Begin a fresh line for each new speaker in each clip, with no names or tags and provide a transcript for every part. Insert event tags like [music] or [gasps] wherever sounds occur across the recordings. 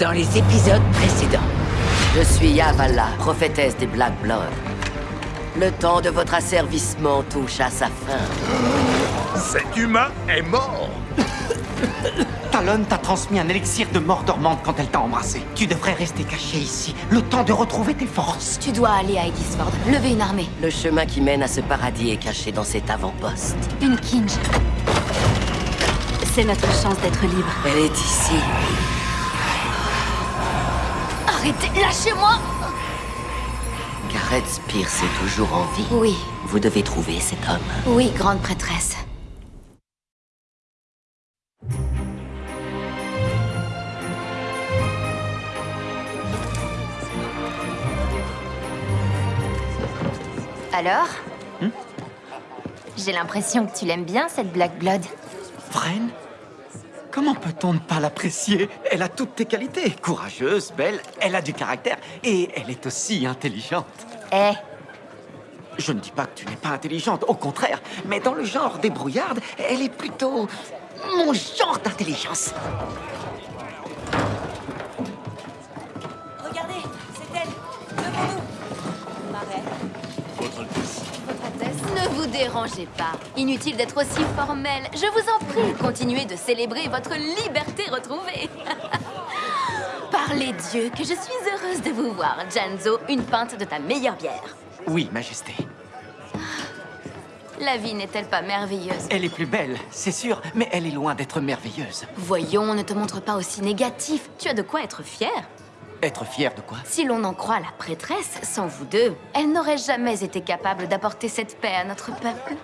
dans les épisodes précédents. Je suis Yavala, prophétesse des Black Blood. Le temps de votre asservissement touche à sa fin.
Cet humain est mort [laughs]
Talon t'a transmis un élixir de mort dormante quand elle t'a embrassé. Tu devrais rester caché ici, le temps de retrouver tes forces.
Tu dois aller à Edisford, lever une armée.
Le chemin qui mène à ce paradis est caché dans cet avant-poste.
Une Kinge. C'est notre chance d'être libre.
Elle est ici.
Arrêtez, lâchez-moi
Gareth Spears est toujours en vie.
Oui,
Vous devez trouver cet homme.
oui, grande prêtresse. Alors J'ai l'impression que tu l'aimes bien, cette Black Blood.
Vren Comment peut-on ne pas l'apprécier? Elle a toutes tes qualités. Courageuse, belle, elle a du caractère et elle est aussi intelligente.
Eh,
Je ne dis pas que tu n'es pas intelligente, au contraire, mais dans le genre débrouillarde, elle est plutôt mon genre d'intelligence.
Vous dérangez pas. Inutile d'être aussi formel. Je vous en prie, continuez de célébrer votre liberté retrouvée. [laughs] Par les dieux, que je suis heureuse de vous voir. Janzo, une pinte de ta meilleure bière.
Oui, Majesté.
La vie n'est-elle pas merveilleuse?
Elle est plus belle, c'est sûr, mais elle est loin d'être merveilleuse.
Voyons, ne te montre pas aussi négatif. Tu as de quoi être fier.
Être fier de quoi?
Si l'on en croit la prêtresse, sans vous deux, elle n'aurait jamais été capable d'apporter cette paix à notre peuple.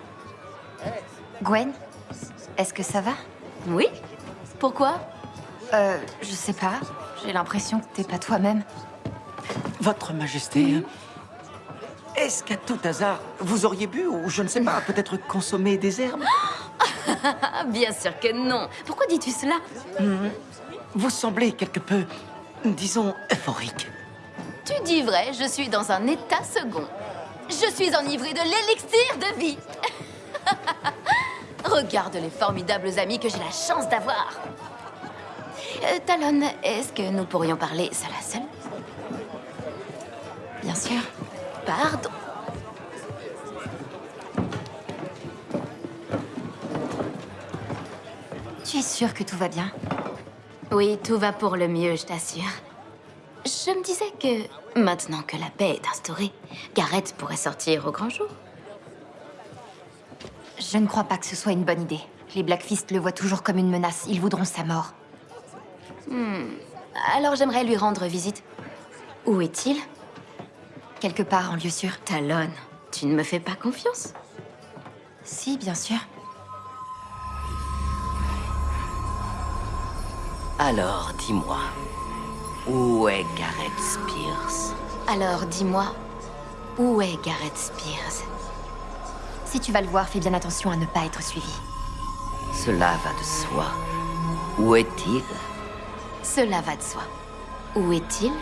Gwen Est-ce que ça va?
Oui Pourquoi?
Euh, je sais pas. J'ai l'impression que t'es pas toi-même.
Votre Majesté, est-ce qu'à tout hasard, vous auriez bu ou je ne sais pas, peut-être consommé des herbes?
Ah, [laughs] bien sûr que non. Pourquoi dis-tu cela?
Vous semblez quelque peu, disons, euphorique.
Tu dis vrai, je suis dans un état second. Je suis enivrée de l'élixir de vie. [laughs] Regarde les formidables amis que j'ai la chance d'avoir. Euh, Talon, est-ce que nous pourrions parler seul à seul?
Bien sûr.
Pardon.
Tu es sûre que tout va bien?
Oui, tout va pour le mieux, je t'assure. Je me disais que, maintenant que la paix est instaurée, Gareth pourrait sortir au grand jour.
Je ne crois pas que ce soit une bonne idée. Les Blackfist le voient toujours comme une menace. Ils voudront sa mort.
Alors j'aimerais lui rendre visite. Où est-il?
Quelque part en lieu sûr.
Talon, tu ne me fais pas confiance
Si, bien sûr.
Alors, dis-moi, où est Gareth Spears?
Alors dis-moi, où est Gareth Spears?
Si tu vas le voir, fais bien attention à ne pas être suivi.
Cela va de soi. Où est-il?
Cela va de soi. Où est-il?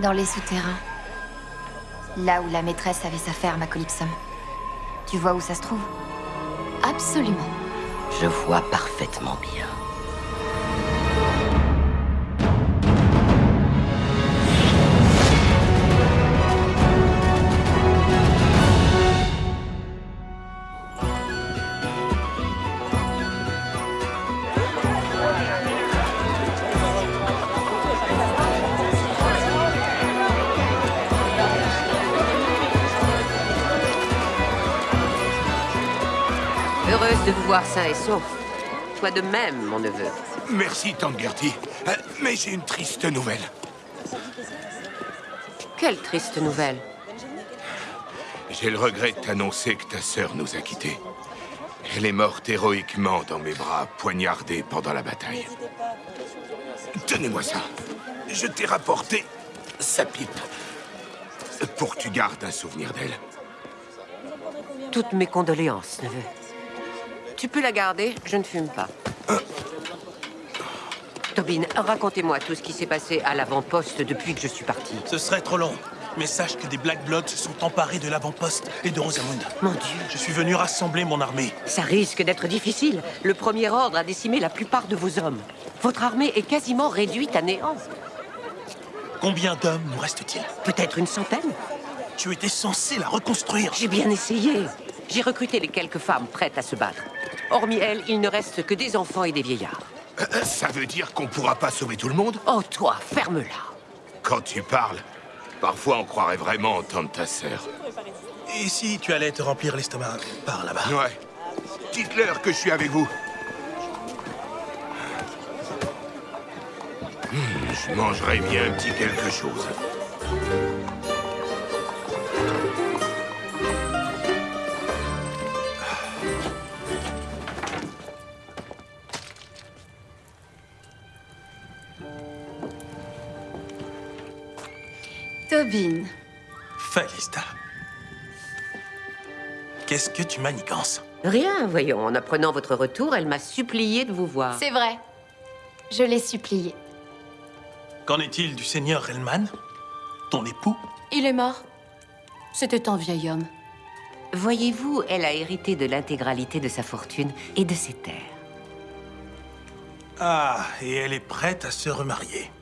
Dans les souterrains. Là où la maîtresse avait sa ferme à Calypsum. Tu vois où ça se trouve?
Absolument.
Je vois parfaitement bien.
De vous voir sain et sauf. Toi de même, mon neveu.
Merci, Tante Gertie. Euh, Mais j'ai une triste nouvelle.
Quelle triste nouvelle?
J'ai le regret de t'annoncer que ta sœur nous a quittés. Elle est morte héroïquement dans mes bras, poignardée pendant la bataille. Tenez-moi ça. Je t'ai rapporté sa pipe. Pour que tu gardes un souvenir d'elle.
Toutes mes condoléances, neveu. Tu peux la garder, je ne fume pas. Tobin, racontez-moi tout ce qui s'est passé à l'avant-poste depuis que je suis parti.
Ce serait trop long. Mais sache que des Black Bloods se sont emparés de l'avant-poste et de Rosamund.
Mon Dieu,
Je suis venu rassembler mon armée.
ça risque d'être difficile. Le Premier Ordre a décimé la plupart de vos hommes. Votre armée est quasiment réduite à néant.
Combien d'hommes nous reste-t-il?
Peut-être une centaine
Tu étais censé la reconstruire.
J'ai bien essayé. J'ai recruté les quelques femmes prêtes à se battre. Hormis elles, il ne reste que des enfants et des vieillards.
Euh, Ça veut dire qu'on pourra pas sauver tout le monde?
Oh, toi, ferme-la.
Quand tu parles, parfois on croirait vraiment entendre ta sœur.
Et si tu allais te remplir l'estomac par là-bas?
Ouais. Dites-leur que je suis avec vous. Hmm, je mangerais bien un petit quelque chose.
Qu'est-ce que tu manigances
Rien, voyons. En apprenant votre retour, elle m'a supplié de vous voir.
C'est vrai. Je l'ai supplié.
Qu'en est-il du seigneur Hellman Ton époux
il est mort. C'était un vieil homme.
Voyez-vous, elle a hérité de l'intégralité de sa fortune et de ses terres.
Ah, et elle est prête à se remarier.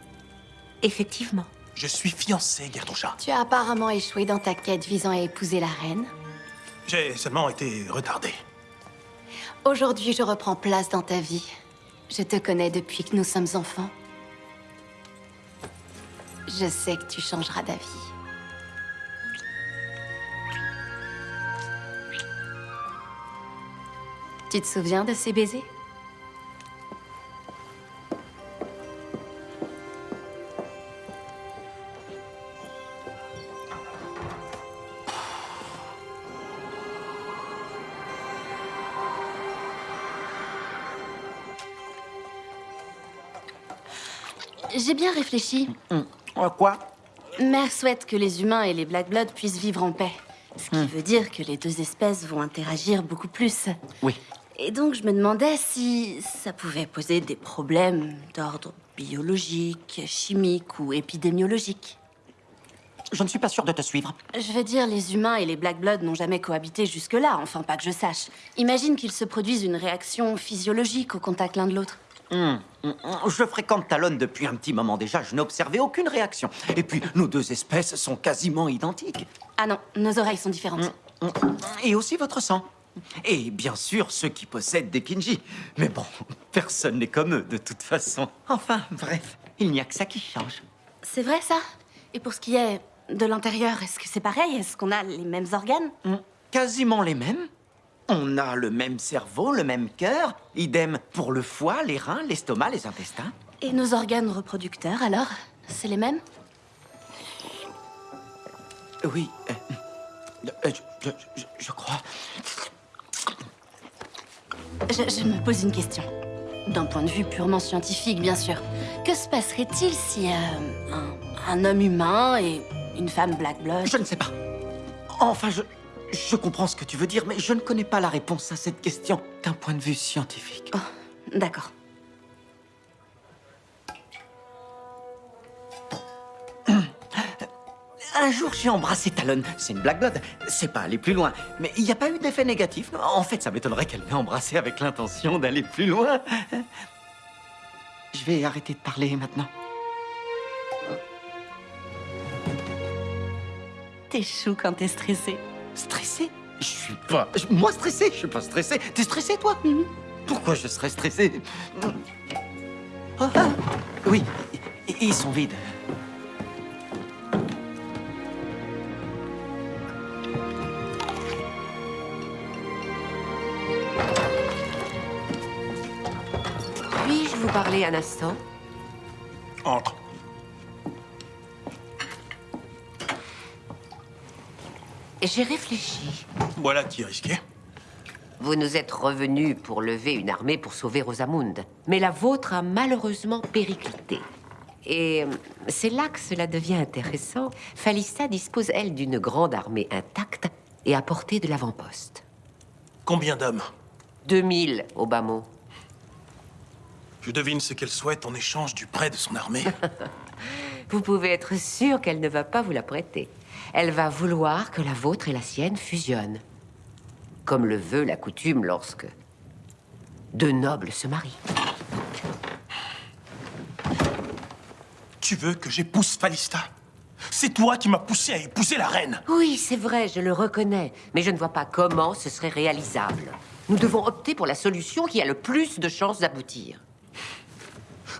Effectivement.
Je suis fiancé, Gertrucha.
Tu as apparemment échoué dans ta quête visant à épouser la reine.
J'ai seulement été retardé.
Aujourd'hui, je reprends place dans ta vie. Je te connais depuis que nous sommes enfants. Je sais que tu changeras d'avis. Tu te souviens de ces baisers? Bien réfléchi.
Euh, Quoi?
Mère souhaite que les humains et les Black Bloods puissent vivre en paix. Ce qui veut dire que les deux espèces vont interagir beaucoup plus.
Oui.
Et donc je me demandais si ça pouvait poser des problèmes d'ordre biologique, chimique ou épidémiologique.
Je ne suis pas sûr de te suivre.
Je veux dire, les humains et les Black Bloods n'ont jamais cohabité jusque-là, enfin pas que je sache. Imagine qu'ils se produisent une réaction physiologique au contact l'un de l'autre.
Hum, hum, hum. Je fréquente Talon depuis un petit moment déjà. Je n'ai observé aucune réaction. Et puis, nos deux espèces sont quasiment identiques.
Ah non, nos oreilles sont différentes.
Et aussi votre sang. Et bien sûr, ceux qui possèdent des Kinji. Mais bon, [laughs] personne n'est comme eux, de toute façon. Enfin, bref, il n'y a que ça qui change.
C'est vrai ça? Et pour ce qui est de l'intérieur, est-ce que c'est pareil? Est-ce qu'on a les mêmes organes?
Quasiment les mêmes. On a le même cerveau, le même cœur. Idem pour le foie, les reins, l'estomac, les intestins.
Et nos organes reproducteurs, alors C'est les mêmes?
Oui. euh, euh, je, je- je- je crois.
je, je me pose une question. D'un point de vue purement scientifique, bien sûr. Que se passerait-il si euh, un, un homme humain et une femme Black Blood...
Je ne sais pas. Enfin, je, je comprends ce que tu veux dire, mais je ne connais pas la réponse à cette question d'un point de vue scientifique.
Oh, d'accord.
Un jour, j'ai embrassé Talon. C'est une Blood. C'est pas aller plus loin. Mais il n'y a pas eu d'effet négatif. En fait, ça m'étonnerait qu'elle m'ait embrassé avec l'intention d'aller plus loin. Je vais arrêter de parler maintenant.
T'es chou quand t'es stressé.
Stressé? Je suis pas. Moi stressé? Je suis pas stressé. T'es stressé, toi? Pourquoi je serais stressé? Oh, ah, Oui, ils sont vides.
Puis-je vous parler un instant?
Entre.
J'ai réfléchi.
Voilà qui est risqué.
Vous nous êtes revenus pour lever une armée pour sauver Rosamund. Mais la vôtre a malheureusement périclité. Et euh, c'est là que cela devient intéressant. Falista dispose, elle, d'une grande armée intacte et à portée de l'avant-poste.
Combien d'hommes?
2000 au bas mot.
Je devine ce qu'elle souhaite en échange du prêt de son armée. [laughs]
vous pouvez être sûr qu'elle ne va pas vous la prêter. Elle va vouloir que la vôtre et la sienne fusionnent. Comme le veut la coutume lorsque deux nobles se marient.
Tu veux que j'épouse Falista C'est toi qui m'as poussé à épouser la reine.
Oui, c'est vrai, je le reconnais. Mais je ne vois pas comment ce serait réalisable. Nous devons opter pour la solution qui a le plus de chances d'aboutir.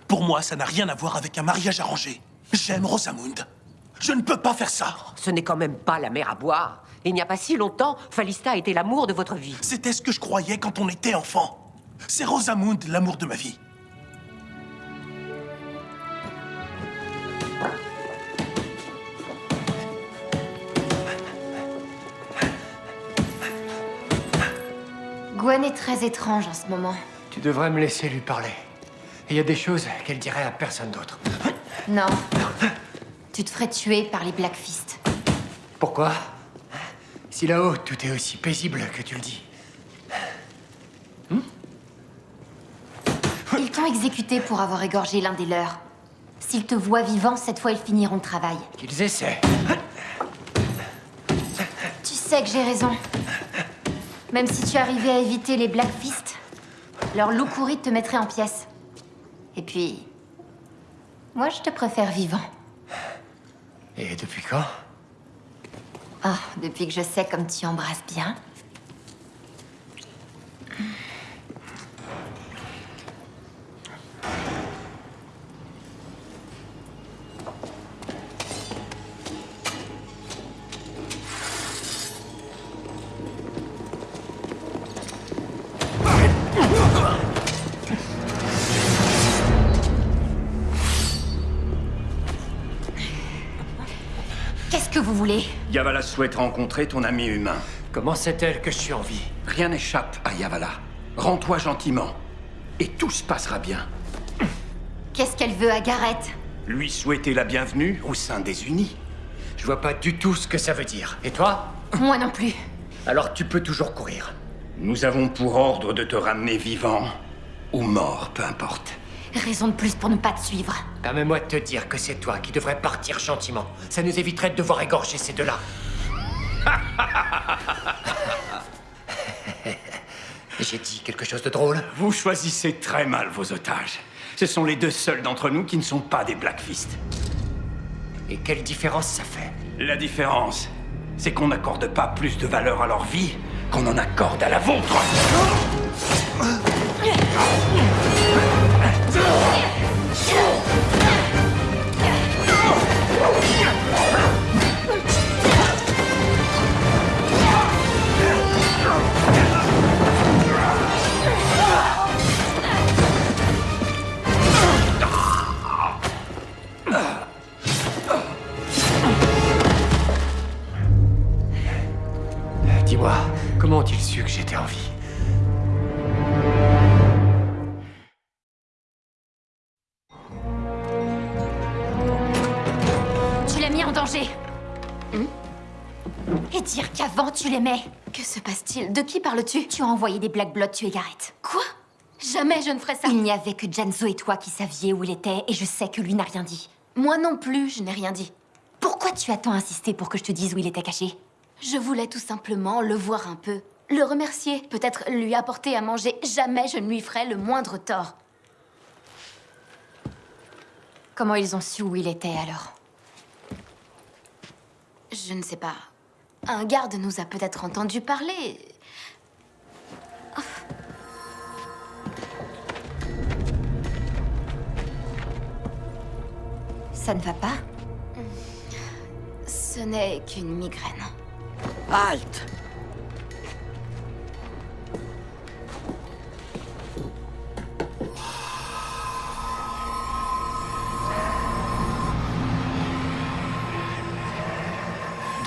Pour moi, ça n'a rien à voir avec un mariage arrangé. J'aime Rosamund. Je ne peux pas faire ça.
Ce n'est quand même pas la mer à boire. Il n'y a pas si longtemps, Falista était l'amour de votre vie.
C'était ce que je croyais quand on était enfant. C'est Rosamund, l'amour de ma vie.
Gwen est très étrange en ce moment.
Tu devrais me laisser lui parler. Il y a des choses qu'elle dirait à personne d'autre.
Non. Tu te ferais tuer par les Blackfist.
Pourquoi? Si là-haut, tout est aussi paisible que tu le dis.
Ils t'ont exécuté pour avoir égorgé l'un des leurs. S'ils te voient vivant, cette fois ils finiront le travail.
Qu'ils essaient.
Tu sais que j'ai raison. Même si tu arrivais à éviter les Blackfist, leur loup courri te mettrait en pièces. Et puis... Moi, je te préfère vivant.
Et depuis quand?
Ah, depuis que je sais comme tu embrasses bien.
Yavala souhaite rencontrer ton ami humain.
Comment sait-elle que je suis en vie?
Rien n'échappe à Yavala. Rends-toi gentiment. Et tout se passera bien.
Qu'est-ce qu'elle veut à Gareth?
Lui souhaiter la bienvenue au sein des Unis.
Je vois pas du tout ce que ça veut dire. Et toi?
Moi non plus.
Alors tu peux toujours courir.
Nous avons pour ordre de te ramener vivant ou mort, peu importe.
Raison de plus pour ne pas te suivre.
Permets-moi de te dire que c'est toi qui devrais partir gentiment. Ça nous éviterait de devoir égorger ces deux-là. [laughs] J'ai dit quelque chose de drôle
Vous choisissez très mal vos otages. Ce sont les deux seuls d'entre nous qui ne sont pas des Blackfist.
Et quelle différence ça fait?
La différence, c'est qu'on n'accorde pas plus de valeur à leur vie qu'on en accorde à la vôtre. [laughs]
Dis-moi, comment ont-ils su que j'étais en vie?
Mis en danger. Et dire qu'avant tu l'aimais.
Que se passe-t-il? De qui parles-tu?
Tu as envoyé des Black Blood tuer Gareth.
Quoi? Jamais je ne ferais ça.
Il n'y avait que Janzo et toi qui saviez où il était, et je sais que lui n'a rien dit.
Moi non plus, je n'ai rien dit.
Pourquoi tu as tant insisté pour que je te dise où il était caché?
Je voulais tout simplement le voir un peu. Le remercier, peut-être lui apporter à manger. Jamais je ne lui ferai le moindre tort.
Comment ils ont su où il était alors?
Je ne sais pas. Un garde nous a peut-être entendu parler.
Ça ne va pas?
Ce n'est qu'une migraine.
Halte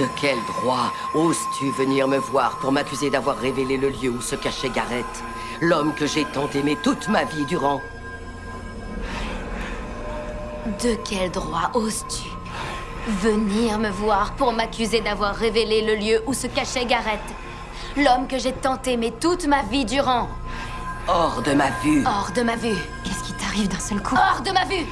De quel droit oses-tu venir me voir pour m'accuser d'avoir révélé le lieu où se cachait Gareth, l'homme que j'ai tant aimé toute ma vie durant?
De quel droit oses-tu venir me voir pour m'accuser d'avoir révélé le lieu où se cachait Gareth L'homme que j'ai tant aimé toute ma vie durant?
Hors de ma vue.
Hors de ma vue.
Qu'est-ce qui t'arrive d'un seul coup?
Hors de ma vue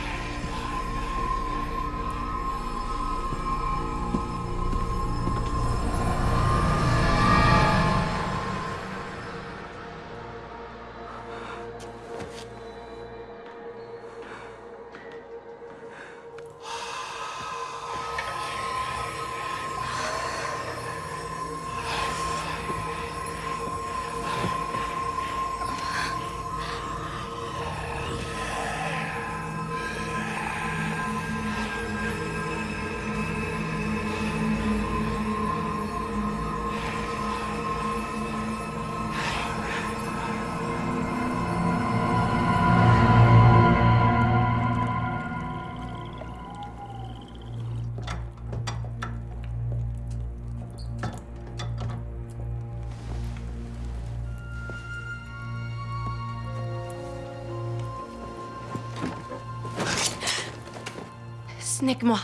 n'est que moi.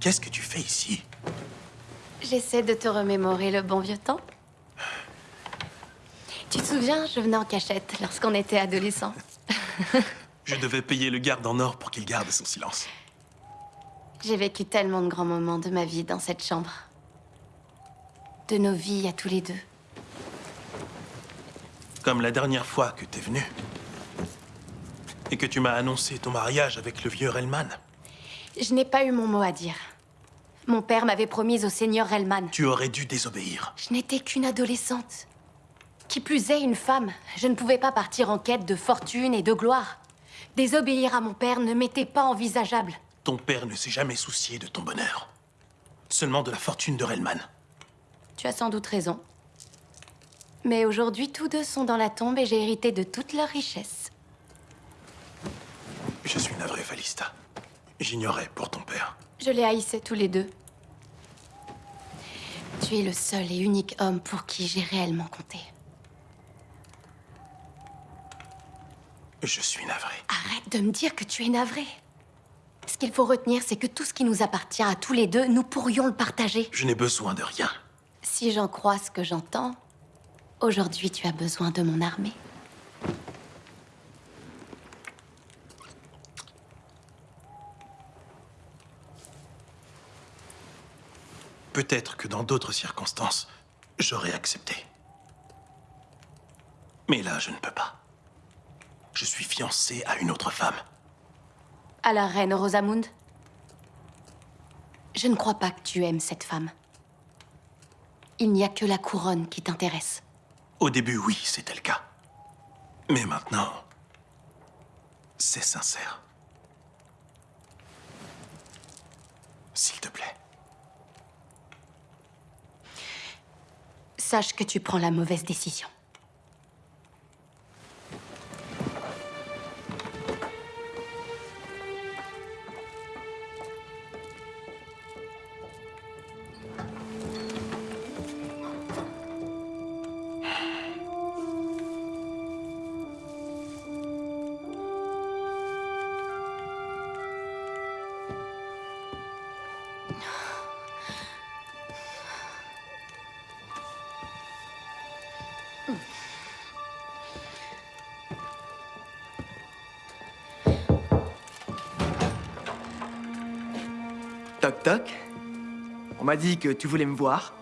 Qu'est-ce que tu fais ici?
J'essaie de te remémorer le bon vieux temps. Tu te souviens, je venais en cachette lorsqu'on était adolescents.
Je devais payer le garde en or pour qu'il garde son silence.
J'ai vécu tellement de grands moments de ma vie dans cette chambre. De nos vies à tous les deux.
Comme la dernière fois que t'es venu. Et que tu m'as annoncé ton mariage avec le vieux Relman.
Je n'ai pas eu mon mot à dire. Mon père m'avait promis au seigneur Relman.
Tu aurais dû désobéir.
Je n'étais qu'une adolescente. Qui plus est, une femme. Je ne pouvais pas partir en quête de fortune et de gloire. Désobéir à mon père ne m'était pas envisageable.
Ton père ne s'est jamais soucié de ton bonheur. Seulement de la fortune de Relman.
Tu as sans doute raison. Mais aujourd'hui, tous deux sont dans la tombe et j'ai hérité de toute leur richesse.
Je suis navré, Falista. J'ignorais pour ton père.
Je les haïssais tous les deux. Tu es le seul et unique homme pour qui j'ai réellement compté.
Je suis navré.
Arrête de me dire que tu es navré. Ce qu'il faut retenir, c'est que tout ce qui nous appartient à tous les deux, nous pourrions le partager.
Je n'ai besoin de rien.
Si j'en crois ce que j'entends, aujourd'hui tu as besoin de mon armée.
Peut-être que dans d'autres circonstances, j'aurais accepté. Mais là, je ne peux pas. Je suis fiancé à une autre femme.
À la reine Rosamund Je ne crois pas que tu aimes cette femme. Il n'y a que la couronne qui t'intéresse.
Au début, oui, c'était le cas. Mais maintenant, c'est sincère. S'il te plaît.
Sache que tu prends la mauvaise décision.
Toc toc. On m'a dit que tu voulais me voir.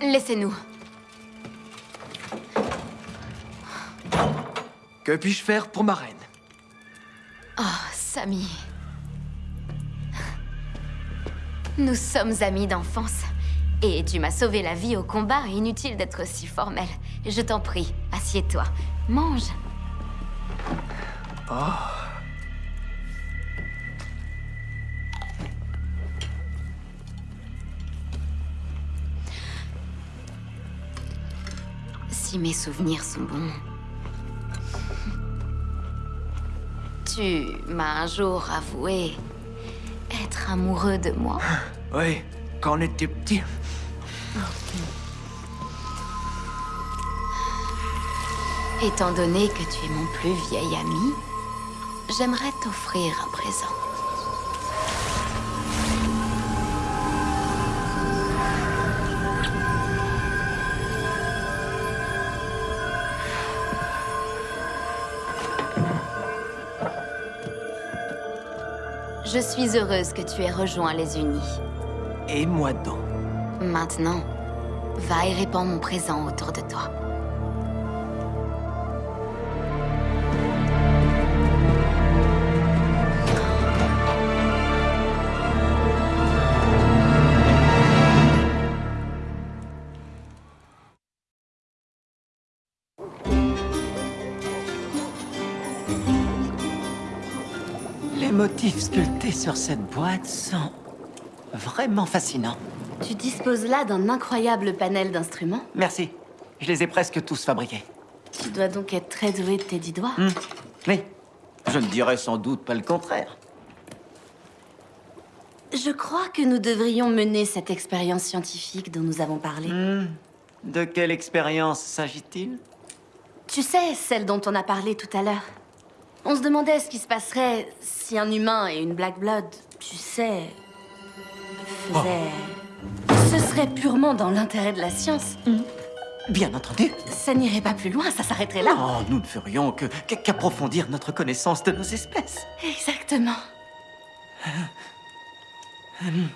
Laissez-nous.
Que puis-je faire pour ma reine?
Oh, Samy. Nous sommes amis d'enfance. Et tu m'as sauvé la vie au combat, inutile d'être si formel. Je t'en prie, assieds-toi. Mange.
Oh.
Si mes souvenirs sont bons. Tu m'as un jour avoué être amoureux de moi. [gasps]
Oui, quand on était petit.
Étant donné que tu es mon plus vieil ami, j'aimerais t'offrir un présent. Je suis heureuse que tu aies rejoint les Unis.
Et moi donc?
Maintenant, va et répands mon présent autour de toi.
Motifs sculptés sur cette boîte sont vraiment fascinants.
Tu disposes là d'un incroyable panel d'instruments.
Merci. Je les ai presque tous fabriqués.
Tu dois donc être très doué de tes dix doigts.
Hmm. Oui. Je ne dirais sans doute pas le contraire.
Je crois que nous devrions mener cette expérience scientifique dont nous avons parlé.
Hmm. De quelle expérience s'agit-il?
Tu sais, celle dont on a parlé tout à l'heure.
On se demandait ce qui se passerait si un humain et une Black Blood, tu sais, faisaient... Ce serait purement dans l'intérêt de la science.
Bien entendu.
Ça n'irait pas plus loin, ça s'arrêterait là.
Non, nous ne ferions que qu'approfondir notre connaissance de nos espèces.
Exactement.
Pardon.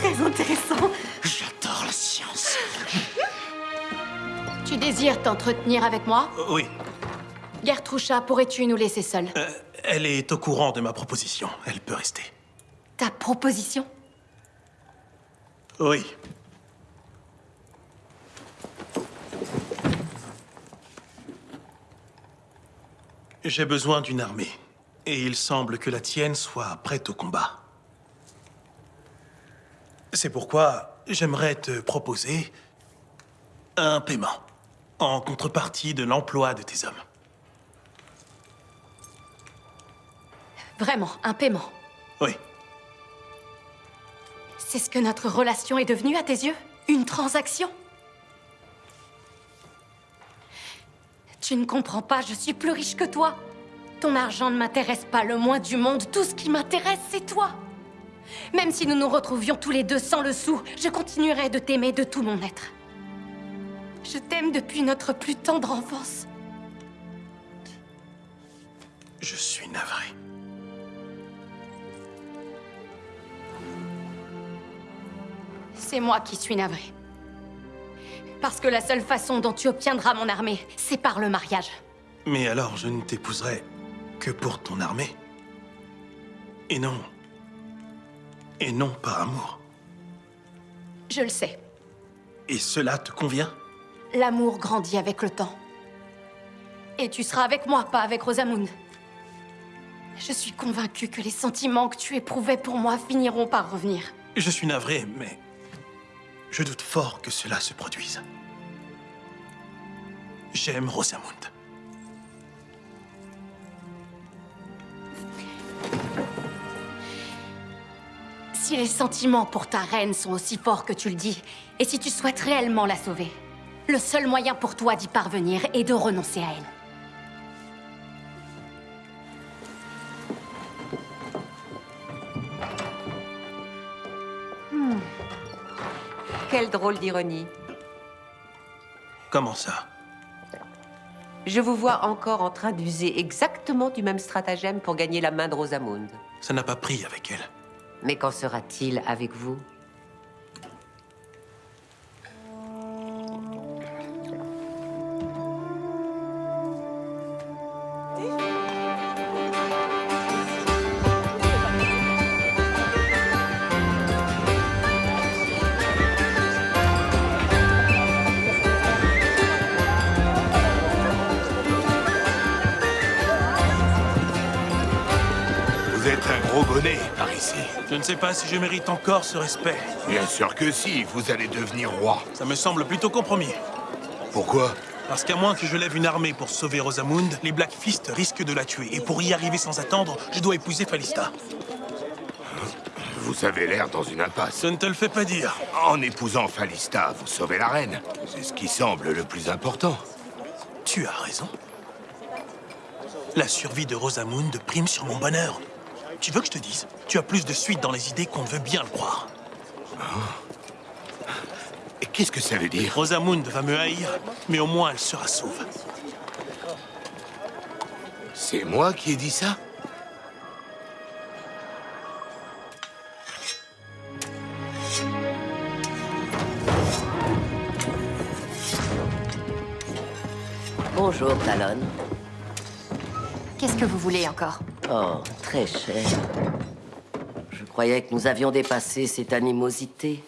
Très intéressant.
J'adore la science.
Tu désires t'entretenir avec moi
Euh, Oui,
Gertrucha, pourrais-tu nous laisser seuls
euh, elle est au courant de ma proposition. Elle peut rester.
Ta proposition
Oui. J'ai besoin d'une armée. Et il semble que la tienne soit prête au combat. C'est pourquoi j'aimerais te proposer un paiement en contrepartie de l'emploi de tes hommes.
Vraiment, un paiement.
Oui.
C'est ce que notre relation est devenue à tes yeux? Une transaction? Tu ne comprends pas, je suis plus riche que toi. Ton argent ne m'intéresse pas le moins du monde. Tout ce qui m'intéresse, c'est toi. Même si nous nous retrouvions tous les deux sans le sou, je continuerai de t'aimer de tout mon être. Je t'aime depuis notre plus tendre enfance.
Je suis navré.
C'est moi qui suis navrée. Parce que la seule façon dont tu obtiendras mon armée, c'est par le mariage.
Mais alors je ne t'épouserai que pour ton armée. Et non. Et non par amour.
Je le sais.
Et cela te convient?
L'amour grandit avec le temps. Et tu seras avec moi, pas avec Rosamund. Je suis convaincue que les sentiments que tu éprouvais pour moi finiront par revenir.
Je suis navré, mais je doute fort que cela se produise. J'aime Rosamund.
Si les sentiments pour ta reine sont aussi forts que tu le dis, et si tu souhaites réellement la sauver, le seul moyen pour toi d'y parvenir est de renoncer à elle.
Quelle drôle d'ironie.
Comment ça?
Je vous vois encore en train d'user exactement du même stratagème pour gagner la main de Rosamund.
Ça n'a pas pris avec elle.
Mais qu'en sera-t-il avec vous?
Pas si je mérite encore ce respect.
Bien sûr que si, vous allez devenir roi.
Ça me semble plutôt compromis.
Pourquoi?
Parce qu'à moins que je lève une armée pour sauver Rosamund, les Black Fist risquent de la tuer. Et pour y arriver sans attendre, je dois épouser Falista.
Vous avez l'air dans une impasse.
Ça ne te le fait pas dire.
En épousant Falista, vous sauvez la reine. C'est ce qui semble le plus important.
Tu as raison. La survie de Rosamund prime sur mon bonheur. Tu veux que je te dise Tu as plus de suite dans les idées qu'on ne veut bien le croire.
Et qu'est-ce que ça veut dire?
Rosamund va me haïr, mais au moins elle sera sauve.
C'est moi qui ai dit ça?
Bonjour, Talon.
Qu'est-ce que vous voulez encore?
Oh, très cher. Je croyais que nous avions dépassé cette animosité.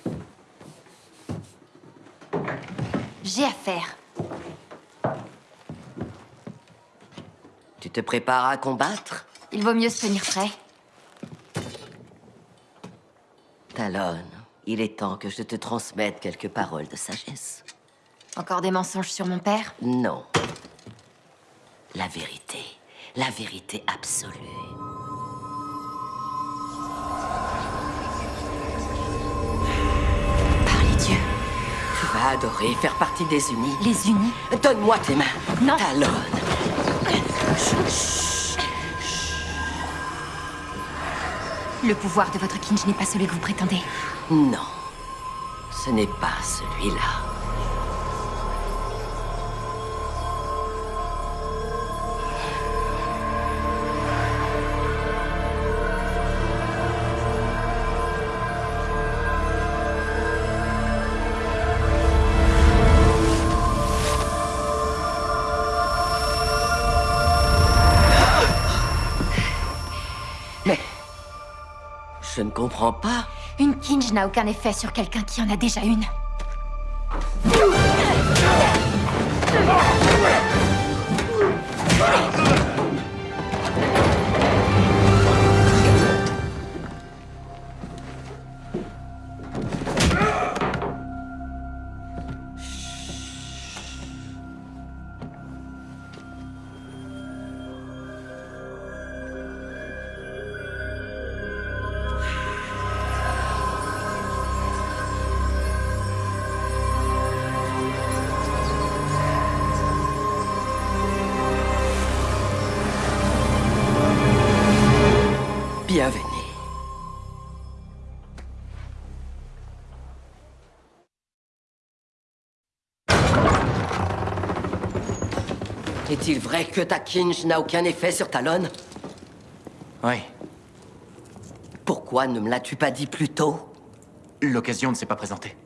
J'ai affaire.
Tu te prépares à combattre?
Il vaut mieux se tenir prêt.
Talon, il est temps que je te transmette quelques paroles de sagesse.
Encore des mensonges sur mon père?
Non. La vérité. La vérité absolue.
Par les dieux.
Tu vas adorer faire partie des unis.
Les unis
Donne-moi tes mains.
Non.
Talon.
Le pouvoir de votre Kinj n'est pas celui que vous prétendez.
Non. Ce n'est pas celui-là. Comprends pas.
Une Kinj n'a aucun effet sur quelqu'un qui en a déjà une.
Vrai que ta Kinj n'a aucun effet sur Talon.
Oui.
Pourquoi ne me l'as-tu pas dit plus tôt?
L'occasion ne s'est pas présentée.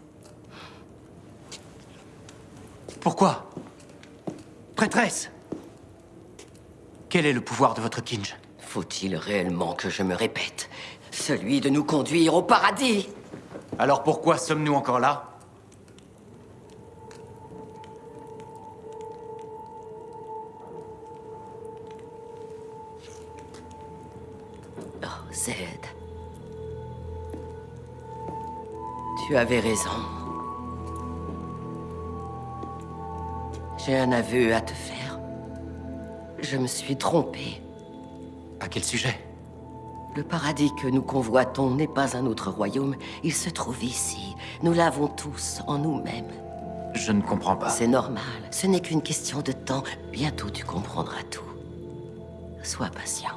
Pourquoi? Prêtresse! Quel est le pouvoir de votre Kinj
Faut-il réellement que je me répète? Celui de nous conduire au paradis!
Alors pourquoi sommes-nous encore là?
Tu avais raison. J'ai un aveu à te faire. Je me suis trompé.
À quel sujet?
Le paradis que nous convoitons n'est pas un autre royaume. Il se trouve ici. Nous l'avons tous en nous-mêmes.
Je ne comprends pas.
C'est normal. Ce n'est qu'une question de temps. Bientôt tu comprendras tout. Sois patient.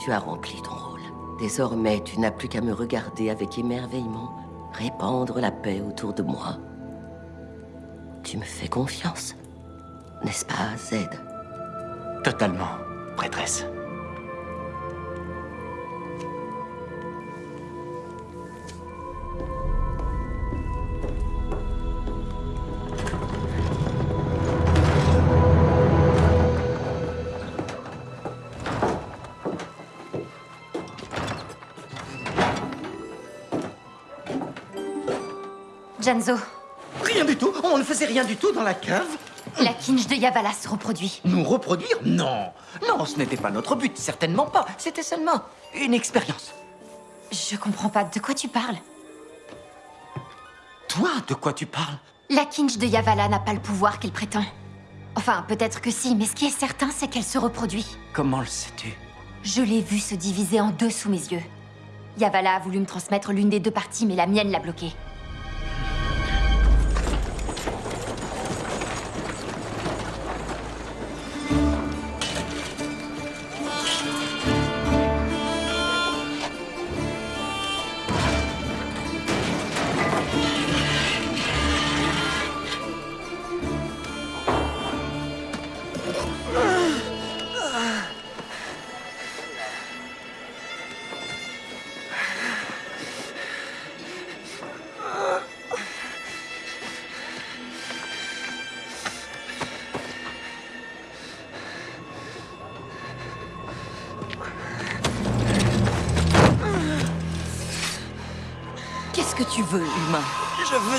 Tu as rempli ton rôle. Désormais, tu n'as plus qu'à me regarder avec émerveillement, répandre la paix autour de moi. Tu me fais confiance, n'est-ce pas, Zed?
Totalement, prêtresse.
Janzo,
Rien du tout On ne faisait rien du tout dans la cave
la Kinj de Yavala se reproduit.
Nous reproduire? Non Non, ce n'était pas notre but, certainement pas. C'était seulement une expérience.
Je comprends pas. De quoi tu parles?
Toi, de quoi tu parles?
La Kinj de Yavala n'a pas le pouvoir qu'elle prétend. Enfin, peut-être que si, mais ce qui est certain, c'est qu'elle se reproduit.
Comment le sais-tu?
Je l'ai vue se diviser en deux sous mes yeux. Yavala a voulu me transmettre l'une des deux parties, mais la mienne l'a bloquée.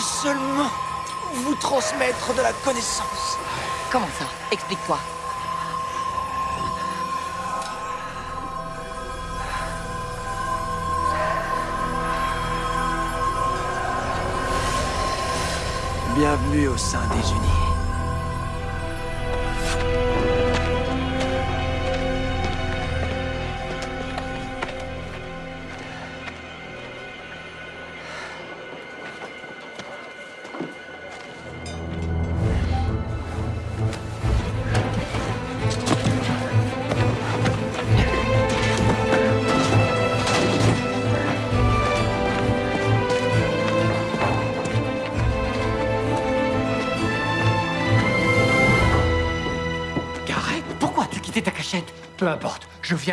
seulement vous transmettre de la connaissance.
Comment ça? Explique-toi.
Bienvenue au sein des Unis.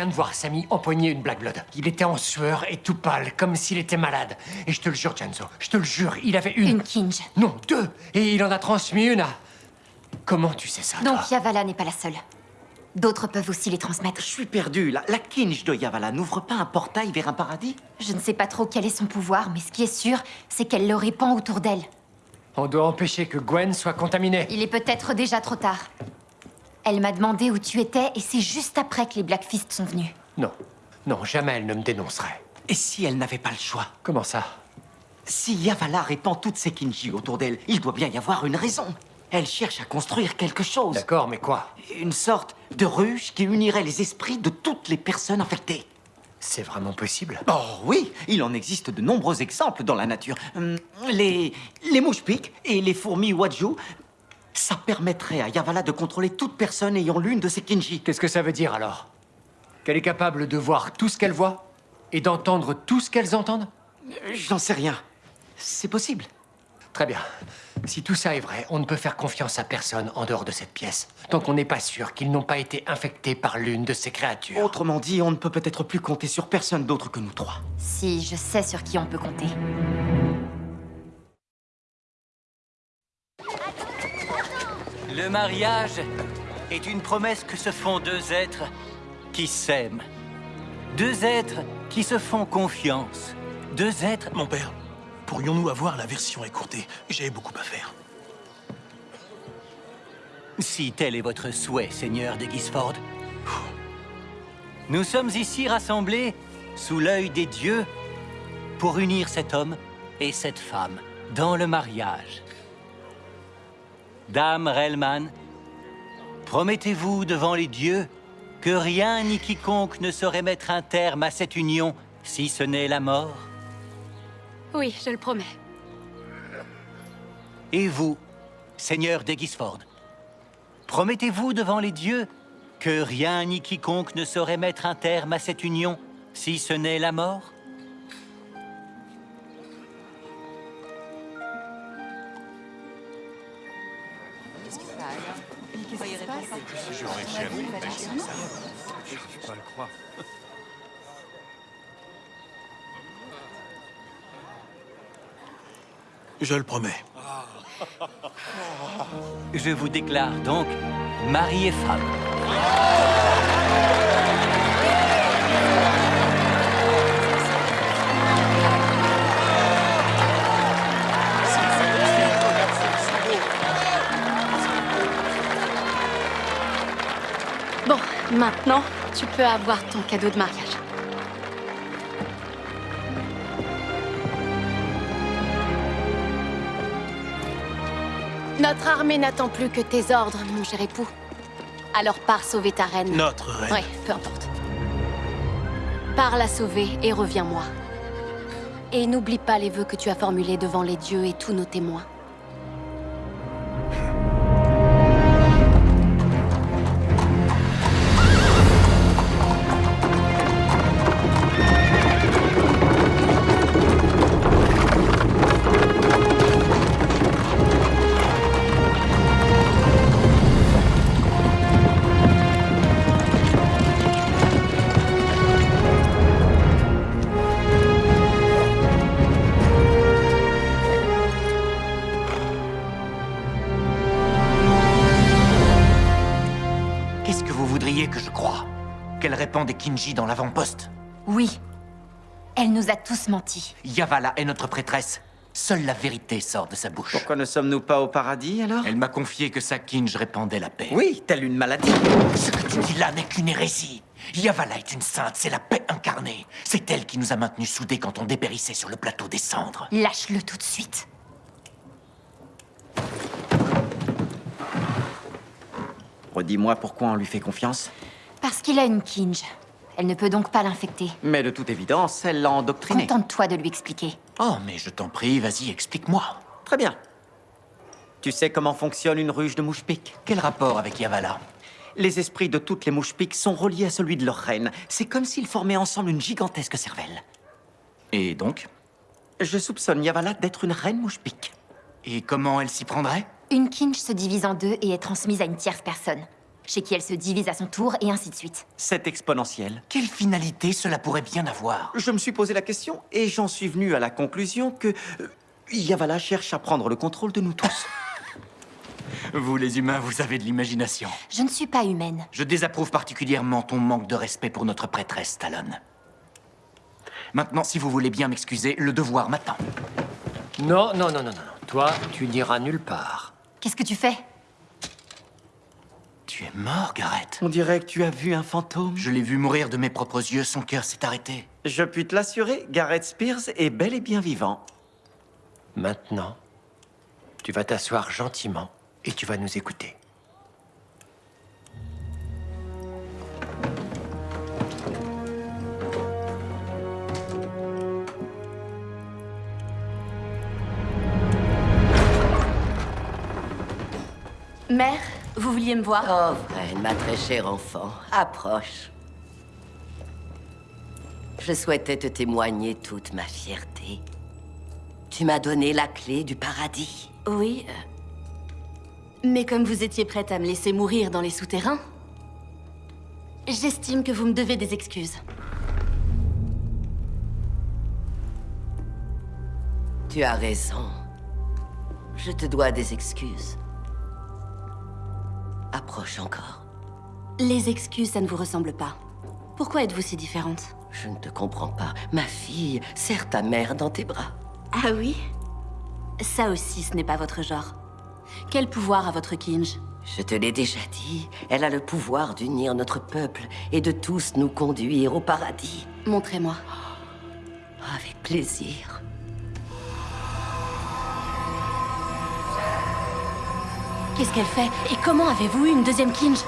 Viens de voir Samy empoigner une Black Blood. Il était en sueur et tout pâle, comme s'il était malade. Et je te le jure, Janzo, je te le jure, il avait une...
Une Kinj.
Non, deux Et il en a transmis une à... Comment tu sais ça, toi
Donc Yavala n'est pas la seule. D'autres peuvent aussi les transmettre.
Je suis perdu. La, la Kinj de Yavala n'ouvre pas un portail vers un paradis
Je ne sais pas trop quel est son pouvoir, mais ce qui est sûr, c'est qu'elle le répand autour d'elle.
On doit empêcher que Gwen soit contaminée.
Il est peut-être déjà trop tard. Elle m'a demandé où tu étais, et c'est juste après que les Black Fist sont venus.
Non, non, jamais elle ne me dénoncerait.
Et si elle n'avait pas le choix?
Comment ça?
Si Yavala répand toutes ses Kinji autour d'elle, il doit bien y avoir une raison. Elle cherche à construire quelque chose.
D'accord, mais quoi?
Une sorte de ruche qui unirait les esprits de toutes les personnes infectées.
C'est vraiment possible?
Oh oui, il en existe de nombreux exemples dans la nature. Hum, Les, les mouches piques et les fourmis waju, ça permettrait à Yavala de contrôler toute personne ayant l'une de ces Kinji.
Qu'est-ce que ça veut dire alors? Qu'elle est capable de voir tout ce qu'elle voit et d'entendre tout ce qu'elles entendent?
J'en sais rien. C'est possible.
Très bien. Si tout ça est vrai, on ne peut faire confiance à personne en dehors de cette pièce, tant qu'on n'est pas sûr qu'ils n'ont pas été infectés par l'une de ces créatures.
Autrement dit, on ne peut peut-être plus compter sur personne d'autre que nous trois.
Si, je sais sur qui on peut compter.
Le mariage est une promesse que se font deux êtres qui s'aiment. Deux êtres qui se font confiance. Deux êtres...
Mon père, pourrions-nous avoir la version écourtée? J'ai beaucoup à faire.
Si tel est votre souhait, Seigneur de Gisford. Nous sommes ici rassemblés sous l'œil des dieux pour unir cet homme et cette femme dans le mariage. Dame Relman, promettez-vous devant les dieux que rien ni quiconque ne saurait mettre un terme à cette union si ce n'est la mort?
Oui, je le promets.
Et vous, Seigneur d'Egisford, promettez-vous devant les dieux que rien ni quiconque ne saurait mettre un terme à cette union, si ce n'est la mort?
Je le
promets.
Je vous déclare donc mari et femme.
Bon, maintenant, tu peux avoir ton cadeau de mariage. Notre armée n'attend plus que tes ordres, mon cher époux. Alors pars sauver ta reine.
Notre reine.
Oui, peu importe. Pars la sauver et reviens-moi. Et n'oublie pas les vœux que tu as formulés devant les dieux et tous nos témoins.
Kinji dans l'avant-poste
Oui. Elle nous a tous menti.
Yavala est notre prêtresse. Seule la vérité sort de sa bouche.
Pourquoi ne sommes-nous pas au paradis, alors?
Elle m'a confié que Sakinj répandait la paix.
Oui, telle une maladie.
Ce que tu dis là n'est qu'une hérésie. Yavala est une sainte, c'est la paix incarnée. C'est elle qui nous a maintenus soudés quand on dépérissait sur le plateau des cendres.
Lâche-le tout de suite.
Redis-moi pourquoi on lui fait confiance
Parce qu'il a une Kinj. Elle ne peut donc pas l'infecter.
Mais de toute évidence, elle l'a endoctriné.
Contente-toi de lui expliquer.
Oh, mais je t'en prie, vas-y, explique-moi. Très bien. Tu sais comment fonctionne une ruche de mouche-pique
Quel rapport avec Yavala?
Les esprits de toutes les mouches-piques sont reliés à celui de leur reine. C'est comme s'ils formaient ensemble une gigantesque cervelle.
Et donc?
Je soupçonne Yavala d'être une reine mouche-pique.
Et comment elle s'y prendrait?
Une kinge se divise en deux et est transmise à une tierce personne. Chez qui elle se divise à son tour et ainsi de suite.
C'est exponentiel.
Quelle finalité cela pourrait bien avoir?
Je me suis posé la question et j'en suis venu à la conclusion que euh, Yavala cherche à prendre le contrôle de nous tous. [laughs]
Vous les humains, vous avez de l'imagination.
Je ne suis pas humaine.
Je désapprouve particulièrement ton manque de respect pour notre prêtresse, Talon. Maintenant, si vous voulez bien m'excuser, le devoir m'attend.
Non, non, non, non, non. Toi, tu n'iras nulle part.
Qu'est-ce que tu fais?
Tu es mort, Gareth.
On dirait que tu as vu un fantôme.
Je l'ai vu mourir de mes propres yeux, son cœur s'est arrêté.
Je puis te l'assurer, Gareth Spears est bel et bien vivant.
Maintenant, tu vas t'asseoir gentiment et tu vas nous écouter.
Mère, vous vouliez me voir
Oh, Vren, ma très chère enfant, approche. Je souhaitais te témoigner toute ma fierté. Tu m'as donné la clé du paradis.
Oui. euh, Mais comme vous étiez prête à me laisser mourir dans les souterrains, j'estime que vous me devez des excuses.
Tu as raison. Je te dois des excuses. Approche encore.
Les excuses, ça ne vous ressemble pas. Pourquoi êtes-vous si différente?
Je ne te comprends pas. Ma fille, serre ta mère dans tes bras.
Ah oui? Ça aussi, ce n'est pas votre genre. Quel pouvoir a votre Kinge
Je te l'ai déjà dit, elle a le pouvoir d'unir notre peuple et de tous nous conduire au paradis.
Montrez-moi.
Avec plaisir.
Qu'est-ce qu'elle fait Et comment avez-vous eu une deuxième Kinge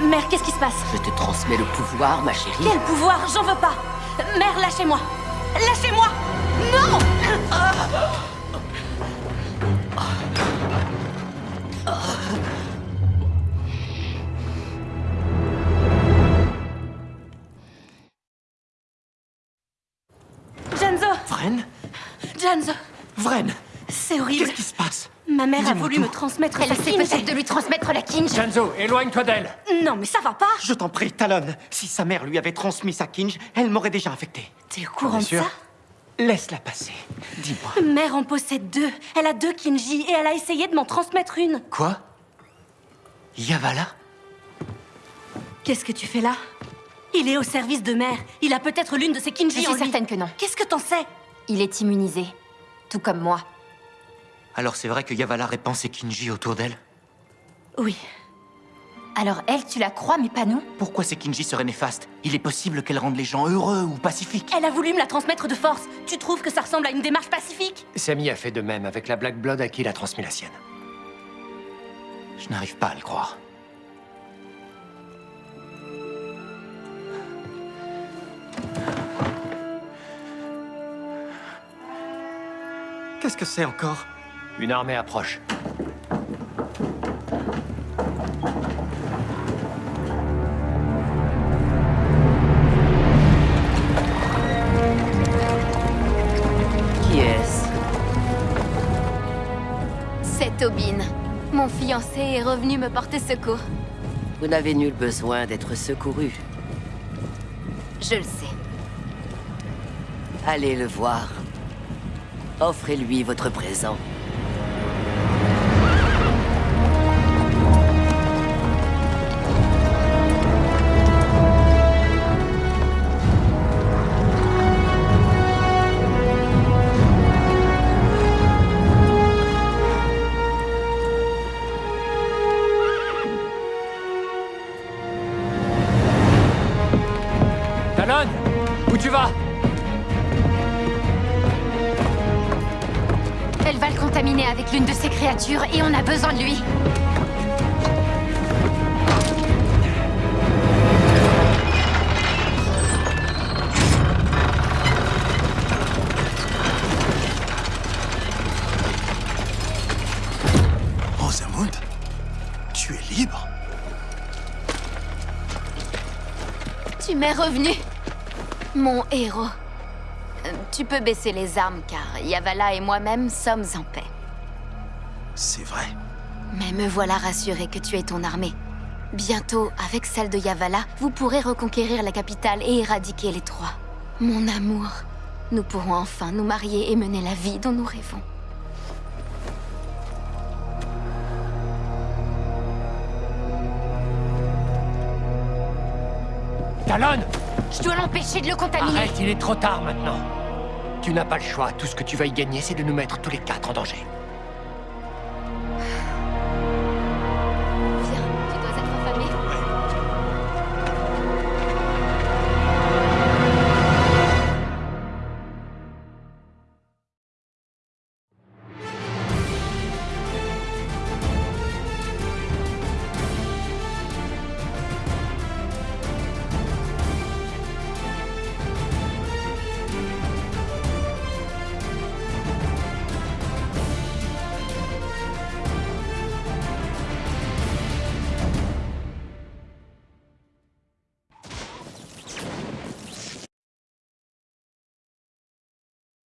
Mère, qu'est-ce qui se passe
Je te transmets le pouvoir, ma chérie.
Quel pouvoir J'en veux pas Mère, lâchez-moi Lâchez-moi Non Janzo
Vren?
Janzo
Vren?
C'est horrible.
Qu'est-ce qui se passe?
Ma mère a voulu
tout.
me transmettre
Elle
sa
essaie peut-être de lui transmettre la kinge.
Janzo, éloigne-toi d'elle
Non, mais ça va pas
Je t'en prie, Talon. Si sa mère lui avait transmis sa kinge, elle m'aurait déjà infecté.
T'es au courant de
sûr
ça
Laisse-la passer. Dis-moi.
Mère en possède deux. Elle a deux Kinji et elle a essayé de m'en transmettre une.
Quoi? Yavala?
Qu'est-ce que tu fais là? Il est au service de mère. Il a peut-être l'une de ses
Je
Kinji
suis
en lui.
certaine que non.
Qu'est-ce que t'en sais?
Il est immunisé. Tout comme moi.
Alors c'est vrai que Yavala répand ses Kinji autour d'elle
Oui.
Alors elle, tu la crois, mais pas nous
Pourquoi ces Kinji seraient néfastes Il est possible qu'elles rendent les gens heureux ou pacifiques.
Elle a voulu me la transmettre de force. Tu trouves que ça ressemble à une démarche pacifique?
Samy a fait de même avec la Black Blood à qui il a transmis la sienne.
Je n'arrive pas à le croire.
Qu'est-ce que c'est encore?
Une armée approche.
Qui est-ce?
C'est Tobin. Mon fiancé est revenu me porter secours.
Vous n'avez nul besoin d'être secouru.
Je le sais.
Allez le voir. Offrez-lui votre présent.
Revenu. Mon héros. Tu peux baisser les armes car Yavala et moi-même sommes en paix.
C'est vrai.
Mais me voilà rassuré que tu es ton armée. Bientôt, avec celle de Yavala, vous pourrez reconquérir la capitale et éradiquer les trois. Mon amour, nous pourrons enfin nous marier et mener la vie dont nous rêvons.
Talon
Je dois l'empêcher de le contaminer.
Arrête, il est trop tard maintenant. Tu n'as pas le choix. Tout ce que tu vas y gagner, c'est de nous mettre tous les quatre en danger.